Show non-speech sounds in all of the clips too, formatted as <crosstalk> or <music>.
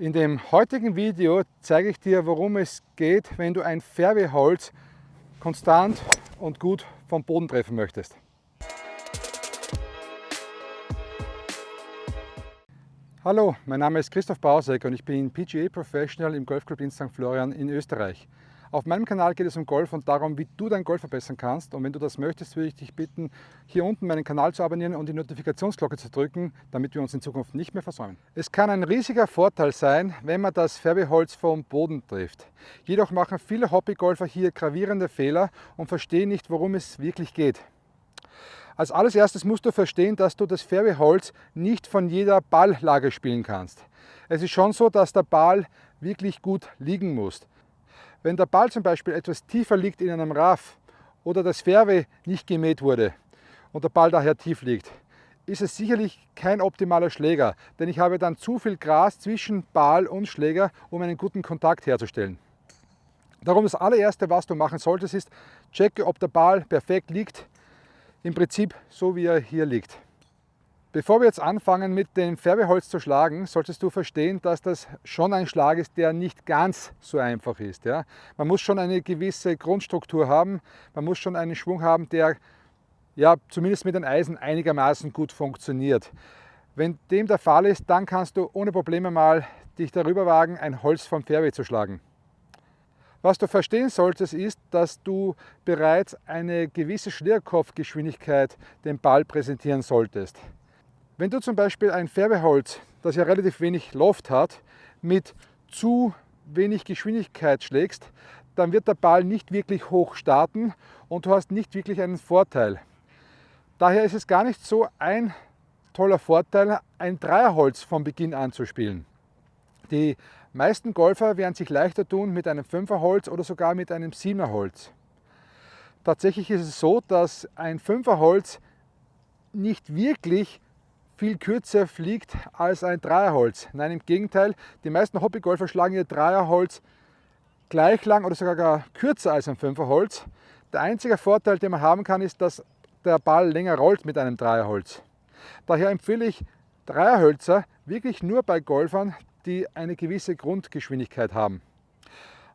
In dem heutigen Video zeige ich dir, worum es geht, wenn du ein Fairway-Holz konstant und gut vom Boden treffen möchtest. Hallo, mein Name ist Christoph Bausek und ich bin PGA Professional im Golfclub in St. Florian in Österreich. Auf meinem Kanal geht es um Golf und darum, wie du dein Golf verbessern kannst. Und wenn du das möchtest, würde ich dich bitten, hier unten meinen Kanal zu abonnieren und die Notifikationsglocke zu drücken, damit wir uns in Zukunft nicht mehr versäumen. Es kann ein riesiger Vorteil sein, wenn man das Fairway-Holz vom Boden trifft. Jedoch machen viele Hobbygolfer hier gravierende Fehler und verstehen nicht, worum es wirklich geht. Als alles erstes musst du verstehen, dass du das Fairway-Holz nicht von jeder Balllage spielen kannst. Es ist schon so, dass der Ball wirklich gut liegen muss. Wenn der Ball zum Beispiel etwas tiefer liegt in einem Raff oder das Fairway nicht gemäht wurde und der Ball daher tief liegt, ist es sicherlich kein optimaler Schläger, denn ich habe dann zu viel Gras zwischen Ball und Schläger, um einen guten Kontakt herzustellen. Darum das allererste, was du machen solltest, ist, checke, ob der Ball perfekt liegt, im Prinzip so wie er hier liegt. Bevor wir jetzt anfangen mit dem Färbeholz zu schlagen, solltest du verstehen, dass das schon ein Schlag ist, der nicht ganz so einfach ist. Ja? Man muss schon eine gewisse Grundstruktur haben, man muss schon einen Schwung haben, der ja, zumindest mit den Eisen einigermaßen gut funktioniert. Wenn dem der Fall ist, dann kannst du ohne Probleme mal dich darüber wagen, ein Holz vom Fairway zu schlagen. Was du verstehen solltest, ist, dass du bereits eine gewisse Schlierkopfgeschwindigkeit dem Ball präsentieren solltest. Wenn du zum Beispiel ein Färbeholz, das ja relativ wenig Loft hat, mit zu wenig Geschwindigkeit schlägst, dann wird der Ball nicht wirklich hoch starten und du hast nicht wirklich einen Vorteil. Daher ist es gar nicht so ein toller Vorteil, ein Dreierholz von Beginn an zu spielen. Die meisten Golfer werden sich leichter tun mit einem Fünferholz oder sogar mit einem Siebenerholz. Tatsächlich ist es so, dass ein Fünferholz nicht wirklich viel kürzer fliegt als ein Dreierholz. Nein, im Gegenteil, die meisten Hobbygolfer schlagen ihr Dreierholz gleich lang oder sogar kürzer als ein Fünferholz. Der einzige Vorteil, den man haben kann, ist, dass der Ball länger rollt mit einem Dreierholz. Daher empfehle ich Dreierhölzer wirklich nur bei Golfern, die eine gewisse Grundgeschwindigkeit haben.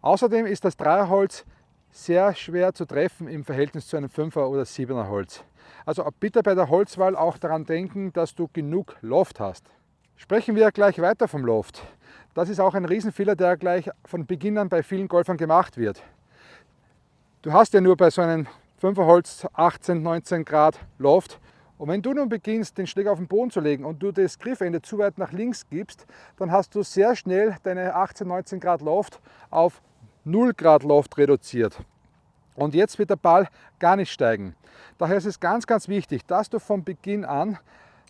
Außerdem ist das Dreierholz sehr schwer zu treffen im Verhältnis zu einem 5er oder 7er Holz. Also bitte bei der Holzwahl auch daran denken, dass du genug Loft hast. Sprechen wir gleich weiter vom Loft. Das ist auch ein Riesenfehler, der gleich von Beginn an bei vielen Golfern gemacht wird. Du hast ja nur bei so einem 5er Holz 18, 19 Grad Loft und wenn du nun beginnst, den Schläger auf den Boden zu legen und du das Griffende zu weit nach links gibst, dann hast du sehr schnell deine 18, 19 Grad Loft auf 0 Grad Loft reduziert. Und jetzt wird der Ball gar nicht steigen. Daher ist es ganz, ganz wichtig, dass du von Beginn an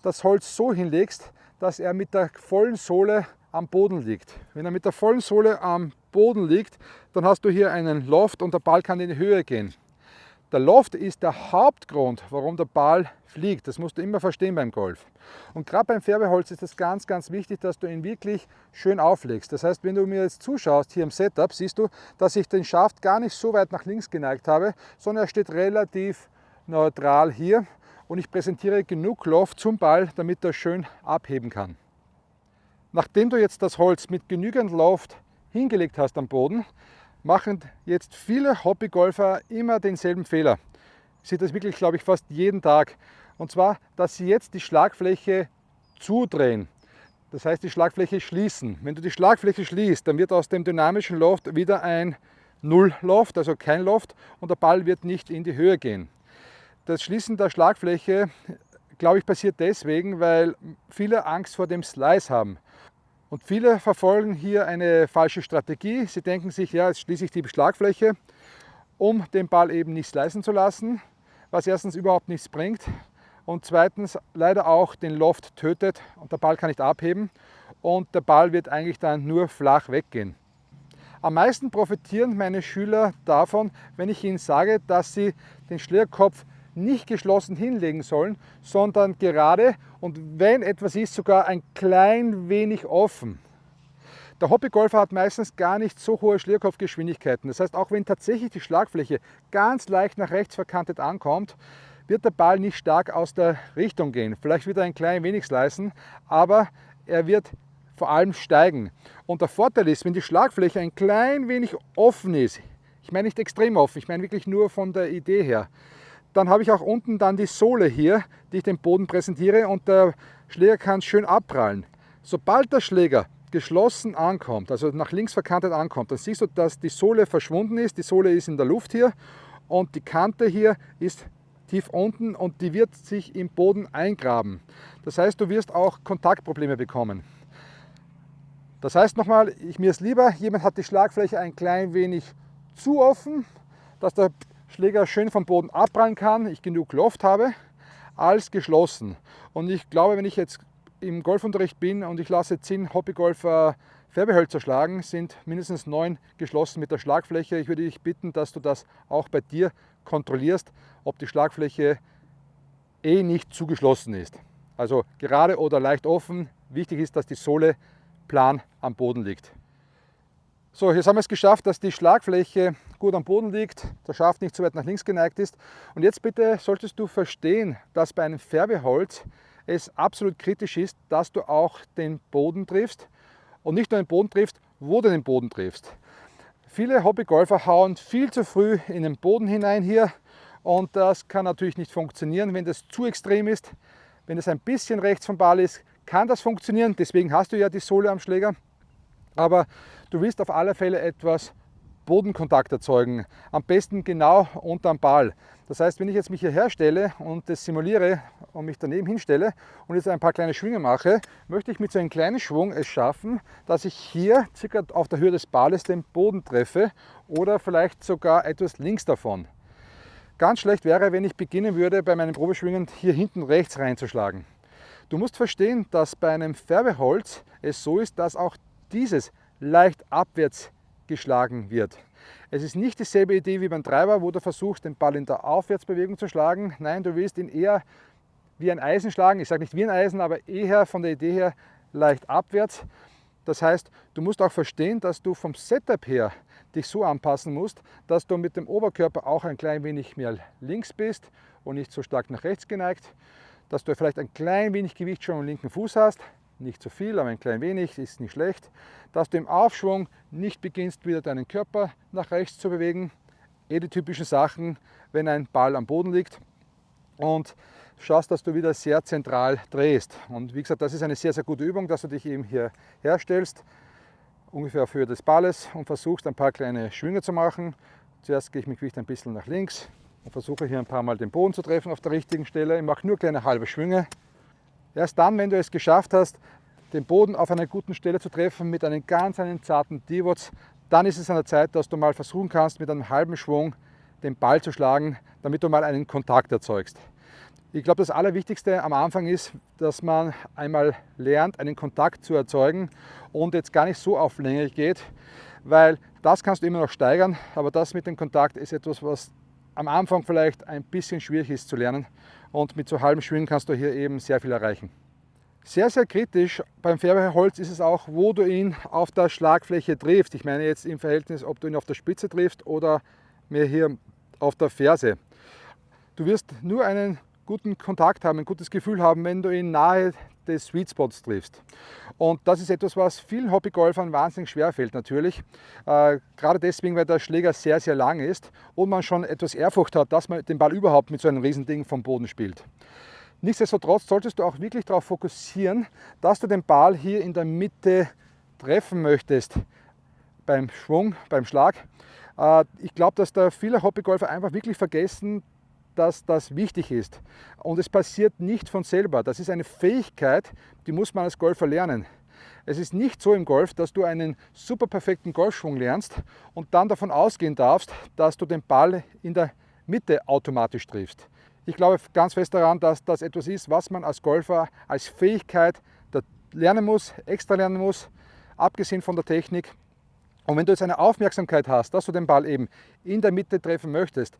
das Holz so hinlegst, dass er mit der vollen Sohle am Boden liegt. Wenn er mit der vollen Sohle am Boden liegt, dann hast du hier einen Loft und der Ball kann in die Höhe gehen. Der Loft ist der Hauptgrund, warum der Ball fliegt. Das musst du immer verstehen beim Golf. Und gerade beim Färbeholz ist es ganz, ganz wichtig, dass du ihn wirklich schön auflegst. Das heißt, wenn du mir jetzt zuschaust hier im Setup, siehst du, dass ich den Schaft gar nicht so weit nach links geneigt habe, sondern er steht relativ neutral hier und ich präsentiere genug Loft zum Ball, damit er schön abheben kann. Nachdem du jetzt das Holz mit genügend Loft hingelegt hast am Boden, machen jetzt viele Hobbygolfer immer denselben Fehler. Ich sehe das wirklich, glaube ich, fast jeden Tag. Und zwar, dass sie jetzt die Schlagfläche zudrehen. Das heißt, die Schlagfläche schließen. Wenn du die Schlagfläche schließt, dann wird aus dem dynamischen Loft wieder ein Null-Loft, also kein Loft, und der Ball wird nicht in die Höhe gehen. Das Schließen der Schlagfläche, glaube ich, passiert deswegen, weil viele Angst vor dem Slice haben. Und viele verfolgen hier eine falsche Strategie. Sie denken sich, ja, jetzt schließe ich die Schlagfläche, um den Ball eben nicht slicen zu lassen, was erstens überhaupt nichts bringt und zweitens leider auch den Loft tötet und der Ball kann nicht abheben und der Ball wird eigentlich dann nur flach weggehen. Am meisten profitieren meine Schüler davon, wenn ich ihnen sage, dass sie den Schlierkopf nicht geschlossen hinlegen sollen, sondern gerade und wenn etwas ist, sogar ein klein wenig offen. Der Hobbygolfer hat meistens gar nicht so hohe Schlierkopfgeschwindigkeiten. Das heißt, auch wenn tatsächlich die Schlagfläche ganz leicht nach rechts verkantet ankommt, wird der Ball nicht stark aus der Richtung gehen. Vielleicht wird er ein klein wenig slicen, aber er wird vor allem steigen. Und der Vorteil ist, wenn die Schlagfläche ein klein wenig offen ist, ich meine nicht extrem offen, ich meine wirklich nur von der Idee her, dann habe ich auch unten dann die Sohle hier, die ich dem Boden präsentiere und der Schläger kann schön abprallen. Sobald der Schläger geschlossen ankommt, also nach links verkantet ankommt, dann siehst du, dass die Sohle verschwunden ist. Die Sohle ist in der Luft hier und die Kante hier ist tief unten und die wird sich im Boden eingraben. Das heißt, du wirst auch Kontaktprobleme bekommen. Das heißt nochmal, ich, mir ist lieber, jemand hat die Schlagfläche ein klein wenig zu offen, dass der Schläger schön vom Boden abprallen kann, ich genug Luft habe, als geschlossen. Und ich glaube, wenn ich jetzt im Golfunterricht bin und ich lasse 10 Hobbygolfer Färbehölzer schlagen, sind mindestens neun geschlossen mit der Schlagfläche. Ich würde dich bitten, dass du das auch bei dir kontrollierst, ob die Schlagfläche eh nicht zugeschlossen ist. Also gerade oder leicht offen. Wichtig ist, dass die Sohle plan am Boden liegt. So, jetzt haben wir es geschafft, dass die Schlagfläche gut am Boden liegt, der Schaft nicht zu weit nach links geneigt ist. Und jetzt bitte solltest du verstehen, dass bei einem Färbeholz es absolut kritisch ist, dass du auch den Boden triffst und nicht nur den Boden triffst, wo du den Boden triffst. Viele Hobbygolfer hauen viel zu früh in den Boden hinein hier und das kann natürlich nicht funktionieren, wenn das zu extrem ist. Wenn es ein bisschen rechts vom Ball ist, kann das funktionieren, deswegen hast du ja die Sohle am Schläger. Aber du willst auf alle Fälle etwas Bodenkontakt erzeugen, am besten genau unterm Ball. Das heißt, wenn ich jetzt mich hier herstelle und das simuliere und mich daneben hinstelle und jetzt ein paar kleine Schwünge mache, möchte ich mit so einem kleinen Schwung es schaffen, dass ich hier circa auf der Höhe des Balles den Boden treffe oder vielleicht sogar etwas links davon. Ganz schlecht wäre, wenn ich beginnen würde, bei meinen Probeschwingen hier hinten rechts reinzuschlagen. Du musst verstehen, dass bei einem Färbeholz es so ist, dass auch dieses leicht abwärts geschlagen wird. Es ist nicht dieselbe Idee wie beim Treiber, wo du versuchst, den Ball in der Aufwärtsbewegung zu schlagen. Nein, du willst ihn eher wie ein Eisen schlagen. Ich sage nicht wie ein Eisen, aber eher von der Idee her leicht abwärts. Das heißt, du musst auch verstehen, dass du vom Setup her dich so anpassen musst, dass du mit dem Oberkörper auch ein klein wenig mehr links bist und nicht so stark nach rechts geneigt dass du vielleicht ein klein wenig Gewicht schon am linken Fuß hast, nicht zu viel, aber ein klein wenig, ist nicht schlecht, dass du im Aufschwung nicht beginnst, wieder deinen Körper nach rechts zu bewegen, eh die typischen Sachen, wenn ein Ball am Boden liegt und schaust, dass du wieder sehr zentral drehst. Und wie gesagt, das ist eine sehr, sehr gute Übung, dass du dich eben hier herstellst, ungefähr auf Höhe des Balles und versuchst ein paar kleine Schwünge zu machen. Zuerst gehe ich mit Gewicht ein bisschen nach links, und versuche hier ein paar Mal den Boden zu treffen auf der richtigen Stelle. Ich mache nur kleine halbe Schwünge. Erst dann, wenn du es geschafft hast, den Boden auf einer guten Stelle zu treffen mit einem ganz einen zarten Divots, dann ist es an der Zeit, dass du mal versuchen kannst, mit einem halben Schwung den Ball zu schlagen, damit du mal einen Kontakt erzeugst. Ich glaube, das Allerwichtigste am Anfang ist, dass man einmal lernt, einen Kontakt zu erzeugen und jetzt gar nicht so auf Länge geht, weil das kannst du immer noch steigern, aber das mit dem Kontakt ist etwas, was am Anfang vielleicht ein bisschen schwierig ist zu lernen und mit so halben Schwingen kannst du hier eben sehr viel erreichen. Sehr, sehr kritisch beim Färbeholz ist es auch, wo du ihn auf der Schlagfläche triffst. Ich meine jetzt im Verhältnis, ob du ihn auf der Spitze triffst oder mehr hier auf der Ferse. Du wirst nur einen guten Kontakt haben, ein gutes Gefühl haben, wenn du ihn nahe des Sweet Spots triffst. Und das ist etwas, was vielen Hobbygolfern wahnsinnig schwer fällt natürlich. Äh, gerade deswegen, weil der Schläger sehr, sehr lang ist und man schon etwas Ehrfurcht hat, dass man den Ball überhaupt mit so einem Riesending vom Boden spielt. Nichtsdestotrotz solltest du auch wirklich darauf fokussieren, dass du den Ball hier in der Mitte treffen möchtest beim Schwung, beim Schlag. Äh, ich glaube, dass da viele Hobbygolfer einfach wirklich vergessen, dass das wichtig ist. Und es passiert nicht von selber. Das ist eine Fähigkeit, die muss man als Golfer lernen. Es ist nicht so im Golf, dass du einen super perfekten Golfschwung lernst und dann davon ausgehen darfst, dass du den Ball in der Mitte automatisch triffst. Ich glaube ganz fest daran, dass das etwas ist, was man als Golfer als Fähigkeit lernen muss, extra lernen muss, abgesehen von der Technik. Und wenn du jetzt eine Aufmerksamkeit hast, dass du den Ball eben in der Mitte treffen möchtest,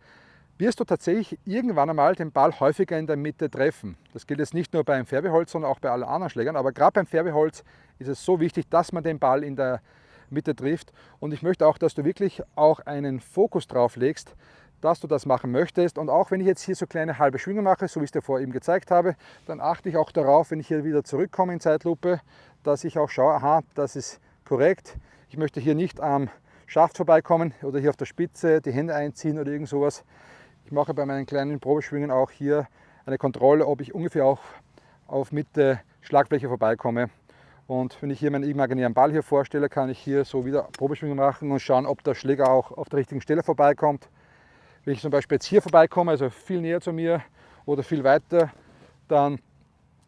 wirst du tatsächlich irgendwann einmal den Ball häufiger in der Mitte treffen. Das gilt jetzt nicht nur beim Färbeholz, sondern auch bei allen anderen Schlägern. Aber gerade beim Färbeholz ist es so wichtig, dass man den Ball in der Mitte trifft. Und ich möchte auch, dass du wirklich auch einen Fokus drauf legst, dass du das machen möchtest. Und auch wenn ich jetzt hier so kleine halbe Schwünge mache, so wie ich es dir vorher eben gezeigt habe, dann achte ich auch darauf, wenn ich hier wieder zurückkomme in Zeitlupe, dass ich auch schaue, aha, das ist korrekt. Ich möchte hier nicht am Schaft vorbeikommen oder hier auf der Spitze die Hände einziehen oder irgend sowas. Ich mache bei meinen kleinen Probeschwingen auch hier eine Kontrolle, ob ich ungefähr auch auf Mitte Schlagfläche vorbeikomme. Und wenn ich hier meinen imaginären Ball hier vorstelle, kann ich hier so wieder Probeschwingen machen und schauen, ob der Schläger auch auf der richtigen Stelle vorbeikommt. Wenn ich zum Beispiel jetzt hier vorbeikomme, also viel näher zu mir oder viel weiter, dann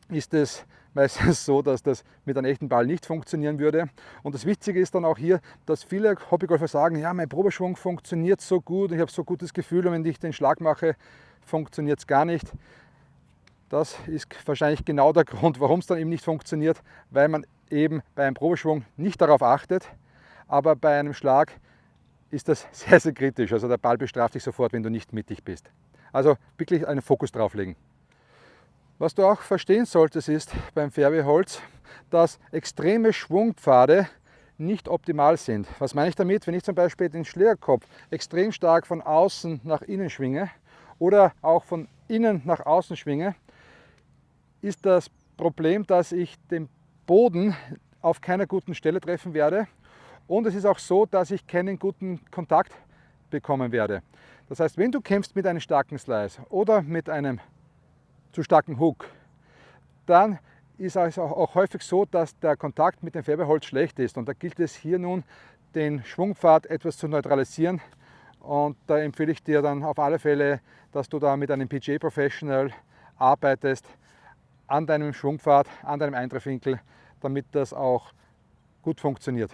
ist es meistens <laughs> so, dass das mit einem echten Ball nicht funktionieren würde. Und das Witzige ist dann auch hier, dass viele Hobbygolfer sagen, ja, mein Probeschwung funktioniert so gut, ich habe so gutes Gefühl und wenn ich den Schlag mache, funktioniert es gar nicht. Das ist wahrscheinlich genau der <laughs> Grund, warum es dann eben nicht funktioniert, weil man eben bei einem Probeschwung nicht darauf achtet, aber bei einem Schlag ist das <laughs> sehr, sehr kritisch. Also der Ball bestraft dich sofort, wenn du nicht mittig bist. Also wirklich einen Fokus drauf legen. Was du auch verstehen solltest ist beim Fairwayholz, dass extreme Schwungpfade nicht optimal sind. Was meine ich damit? Wenn ich zum Beispiel den Schlägerkopf extrem stark von außen nach innen schwinge oder auch von innen nach außen schwinge, ist das Problem, dass ich den Boden auf keiner guten Stelle treffen werde und es ist auch so, dass ich keinen guten Kontakt bekommen werde. Das heißt, wenn du kämpfst mit einem starken Slice oder mit einem zu starken Hook, dann ist es auch häufig so, dass der Kontakt mit dem Färbeholz schlecht ist. Und da gilt es hier nun, den Schwungpfad etwas zu neutralisieren. Und da empfehle ich dir dann auf alle Fälle, dass du da mit einem PGA Professional arbeitest an deinem Schwungpfad, an deinem Eintreffwinkel, damit das auch gut funktioniert.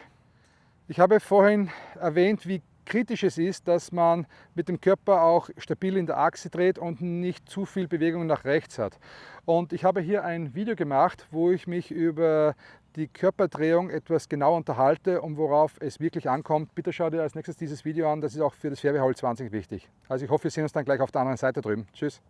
Ich habe vorhin erwähnt, wie kritisch ist, dass man mit dem Körper auch stabil in der Achse dreht und nicht zu viel Bewegung nach rechts hat. Und ich habe hier ein Video gemacht, wo ich mich über die Körperdrehung etwas genau unterhalte und worauf es wirklich ankommt. Bitte schau dir als nächstes dieses Video an, das ist auch für das Fairway 20 wichtig. Also ich hoffe, wir sehen uns dann gleich auf der anderen Seite drüben. Tschüss.